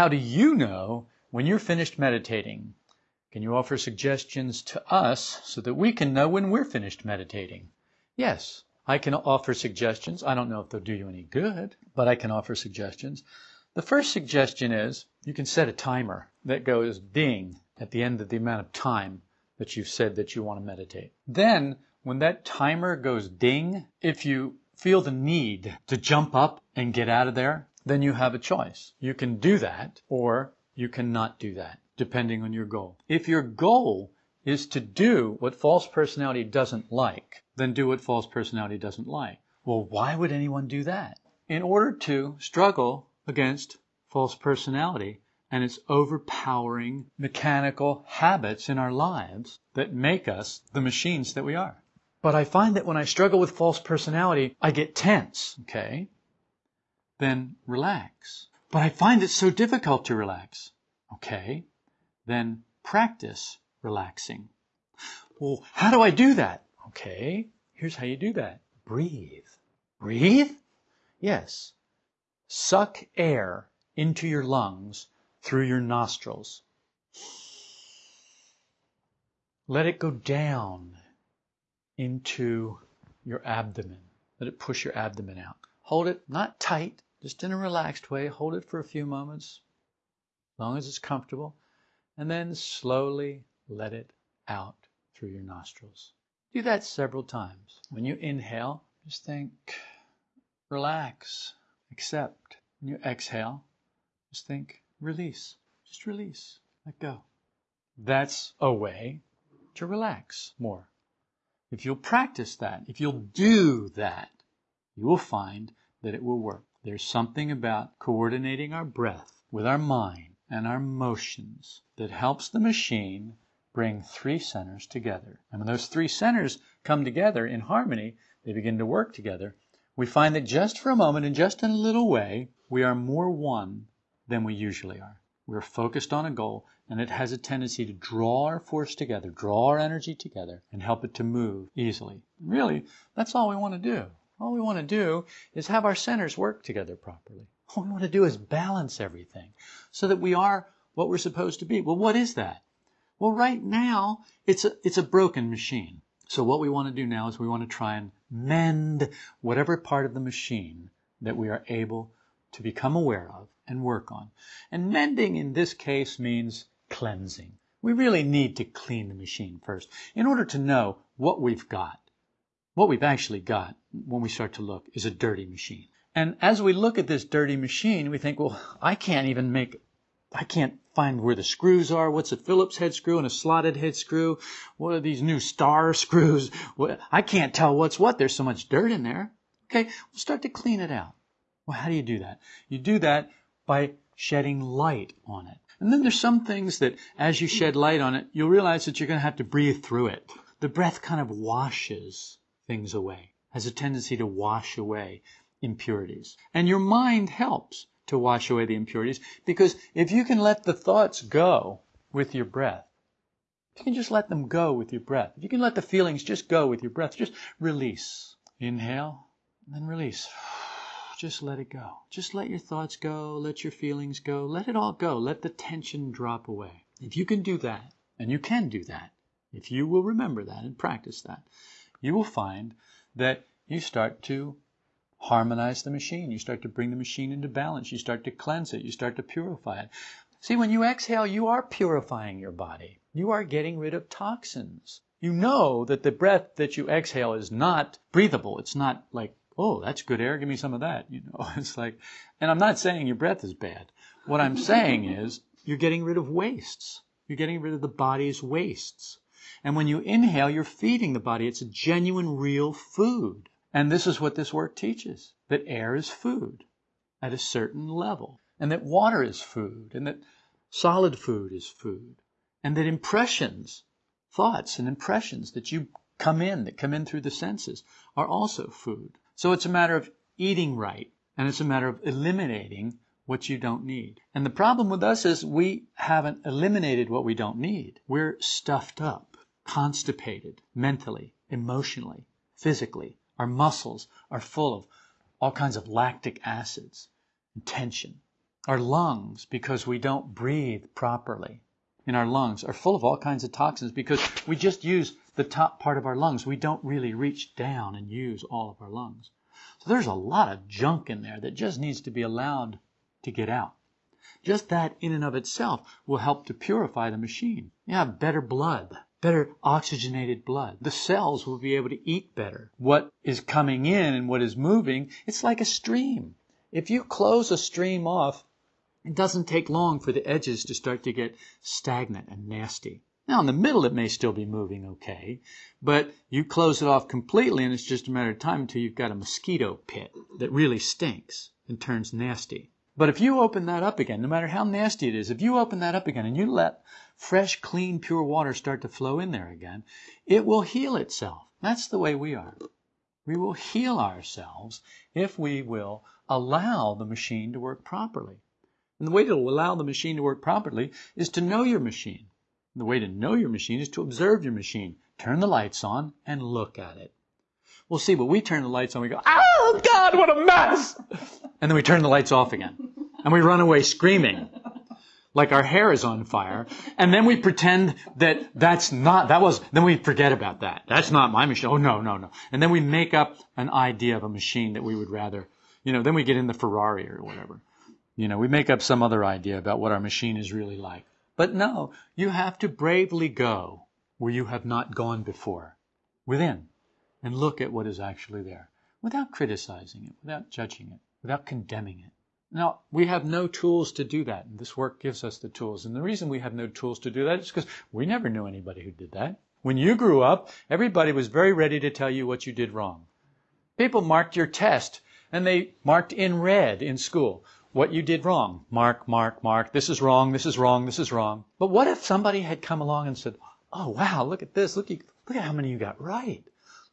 How do you know when you're finished meditating? Can you offer suggestions to us so that we can know when we're finished meditating? Yes, I can offer suggestions. I don't know if they'll do you any good, but I can offer suggestions. The first suggestion is you can set a timer that goes ding at the end of the amount of time that you've said that you want to meditate. Then, when that timer goes ding, if you feel the need to jump up and get out of there, then you have a choice. You can do that or you cannot do that, depending on your goal. If your goal is to do what false personality doesn't like, then do what false personality doesn't like. Well, why would anyone do that? In order to struggle against false personality and its overpowering mechanical habits in our lives that make us the machines that we are. But I find that when I struggle with false personality, I get tense, okay? Then relax. But I find it so difficult to relax. Okay? Then practice relaxing. Well, how do I do that? Okay, here's how you do that. Breathe. Breathe? Yes. Suck air into your lungs through your nostrils. Let it go down into your abdomen. Let it push your abdomen out. Hold it not tight, just in a relaxed way. Hold it for a few moments, as long as it's comfortable, and then slowly let it out through your nostrils. Do that several times. When you inhale, just think, relax, accept. When you exhale, just think, release. Just release. Let go. That's a way to relax more. If you'll practice that, if you'll do that, you will find that it will work. There's something about coordinating our breath with our mind and our motions that helps the machine bring three centers together. And when those three centers come together in harmony, they begin to work together, we find that just for a moment and just in a little way, we are more one than we usually are. We're focused on a goal, and it has a tendency to draw our force together, draw our energy together, and help it to move easily. Really, that's all we want to do. All we want to do is have our centers work together properly. All we want to do is balance everything so that we are what we're supposed to be. Well, what is that? Well, right now, it's a, it's a broken machine. So what we want to do now is we want to try and mend whatever part of the machine that we are able to become aware of and work on. And mending in this case means cleansing. We really need to clean the machine first in order to know what we've got. What we've actually got when we start to look is a dirty machine. And as we look at this dirty machine, we think, well, I can't even make, I can't find where the screws are. What's a Phillips head screw and a slotted head screw? What are these new star screws? I can't tell what's what. There's so much dirt in there. Okay, we'll start to clean it out. Well, how do you do that? You do that by shedding light on it. And then there's some things that as you shed light on it, you'll realize that you're going to have to breathe through it. The breath kind of washes things away, has a tendency to wash away impurities. And your mind helps to wash away the impurities because if you can let the thoughts go with your breath, you can just let them go with your breath, if you can let the feelings just go with your breath, just release. Inhale, and then release. Just let it go. Just let your thoughts go. Let your feelings go. Let it all go. Let the tension drop away. If you can do that, and you can do that, if you will remember that and practice that, you will find that you start to harmonize the machine. You start to bring the machine into balance. You start to cleanse it. You start to purify it. See, when you exhale, you are purifying your body. You are getting rid of toxins. You know that the breath that you exhale is not breathable. It's not like oh, that's good air. Give me some of that. You know, it's like, and I'm not saying your breath is bad. What I'm saying is you're getting rid of wastes. You're getting rid of the body's wastes. And when you inhale, you're feeding the body. It's a genuine, real food. And this is what this work teaches that air is food at a certain level, and that water is food, and that solid food is food, and that impressions, thoughts, and impressions that you come in, that come in through the senses, are also food. So it's a matter of eating right, and it's a matter of eliminating what you don't need. And the problem with us is we haven't eliminated what we don't need. We're stuffed up, constipated, mentally, emotionally, physically. Our muscles are full of all kinds of lactic acids and tension. Our lungs, because we don't breathe properly in our lungs, are full of all kinds of toxins because we just use the top part of our lungs. We don't really reach down and use all of our lungs. So there's a lot of junk in there that just needs to be allowed to get out. Just that in and of itself will help to purify the machine. You have better blood better oxygenated blood. The cells will be able to eat better. What is coming in and what is moving, it's like a stream. If you close a stream off, it doesn't take long for the edges to start to get stagnant and nasty. Now, in the middle, it may still be moving okay, but you close it off completely, and it's just a matter of time until you've got a mosquito pit that really stinks and turns nasty. But if you open that up again, no matter how nasty it is, if you open that up again and you let fresh, clean, pure water start to flow in there again, it will heal itself. That's the way we are. We will heal ourselves if we will allow the machine to work properly. And the way to allow the machine to work properly is to know your machine. The way to know your machine is to observe your machine. Turn the lights on and look at it. We'll see, but we turn the lights on, we go, oh God, what a mess! And then we turn the lights off again. And we run away screaming like our hair is on fire. And then we pretend that that's not, that was, then we forget about that. That's not my machine. Oh, no, no, no. And then we make up an idea of a machine that we would rather, you know, then we get in the Ferrari or whatever. You know, we make up some other idea about what our machine is really like. But no, you have to bravely go where you have not gone before, within and look at what is actually there without criticizing it, without judging it, without condemning it. Now, we have no tools to do that, and this work gives us the tools. And the reason we have no tools to do that is because we never knew anybody who did that. When you grew up, everybody was very ready to tell you what you did wrong. People marked your test, and they marked in red in school what you did wrong. Mark, mark, mark. This is wrong, this is wrong, this is wrong. But what if somebody had come along and said, Oh, wow, look at this. Look, look at how many you got right.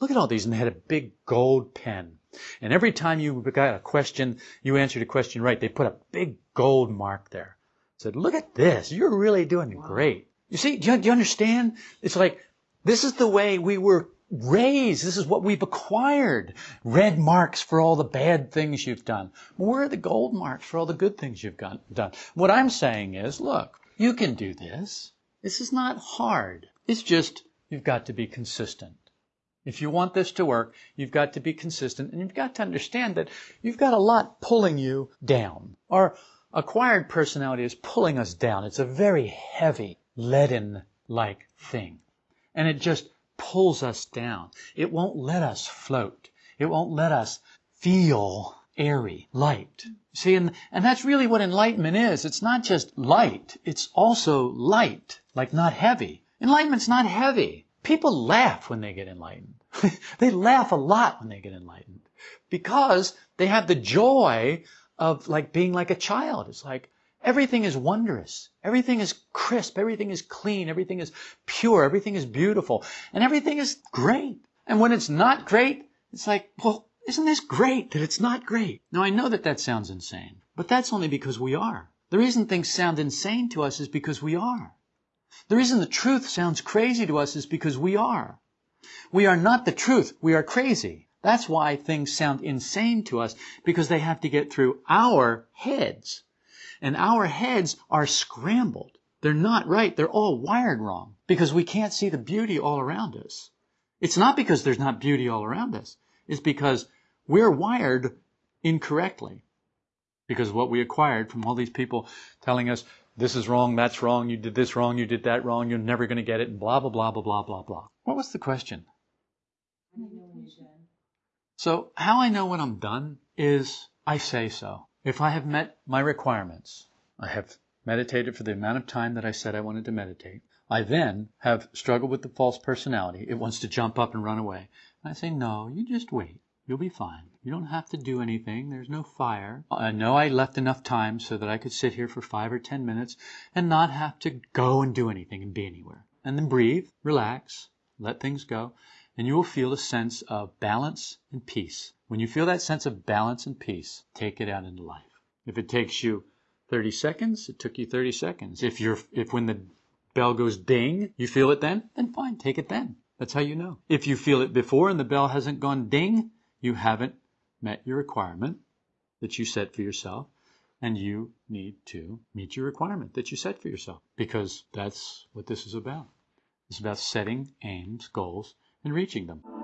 Look at all these. And they had a big gold pen. And every time you got a question, you answered a question right, they put a big gold mark there. Said, look at this. You're really doing wow. great. You see, do you, do you understand? It's like, this is the way we were raised. This is what we've acquired. Red marks for all the bad things you've done. Where are the gold marks for all the good things you've done? What I'm saying is, look, you can do this. This is not hard. It's just, you've got to be consistent. If you want this to work, you've got to be consistent and you've got to understand that you've got a lot pulling you down. Our acquired personality is pulling us down. It's a very heavy, leaden like thing. And it just pulls us down. It won't let us float. It won't let us feel airy, light. See, and, and that's really what enlightenment is. It's not just light, it's also light, like not heavy. Enlightenment's not heavy. People laugh when they get enlightened. they laugh a lot when they get enlightened because they have the joy of like being like a child. It's like everything is wondrous. Everything is crisp. Everything is clean. Everything is pure. Everything is beautiful. And everything is great. And when it's not great, it's like, well, isn't this great that it's not great? Now I know that that sounds insane, but that's only because we are. The reason things sound insane to us is because we are. The reason the truth sounds crazy to us is because we are. We are not the truth. We are crazy. That's why things sound insane to us because they have to get through our heads. And our heads are scrambled. They're not right. They're all wired wrong because we can't see the beauty all around us. It's not because there's not beauty all around us. It's because we're wired incorrectly. Because what we acquired from all these people telling us, this is wrong, that's wrong, you did this wrong, you did that wrong, you're never going to get it, and blah, blah, blah, blah, blah, blah, blah. What was the question? So, how I know when I'm done is I say so. If I have met my requirements, I have meditated for the amount of time that I said I wanted to meditate. I then have struggled with the false personality. It wants to jump up and run away. And I say, no, you just wait. You'll be fine. You don't have to do anything. There's no fire. Uh, I know I left enough time so that I could sit here for five or ten minutes and not have to go and do anything and be anywhere. And then breathe, relax, let things go, and you will feel a sense of balance and peace. When you feel that sense of balance and peace, take it out into life. If it takes you 30 seconds, it took you 30 seconds. If you're, if when the bell goes ding, you feel it then, then fine, take it then. That's how you know. If you feel it before and the bell hasn't gone ding, you haven't met your requirement that you set for yourself. And you need to meet your requirement that you set for yourself because that's what this is about. It's about setting aims, goals, and reaching them.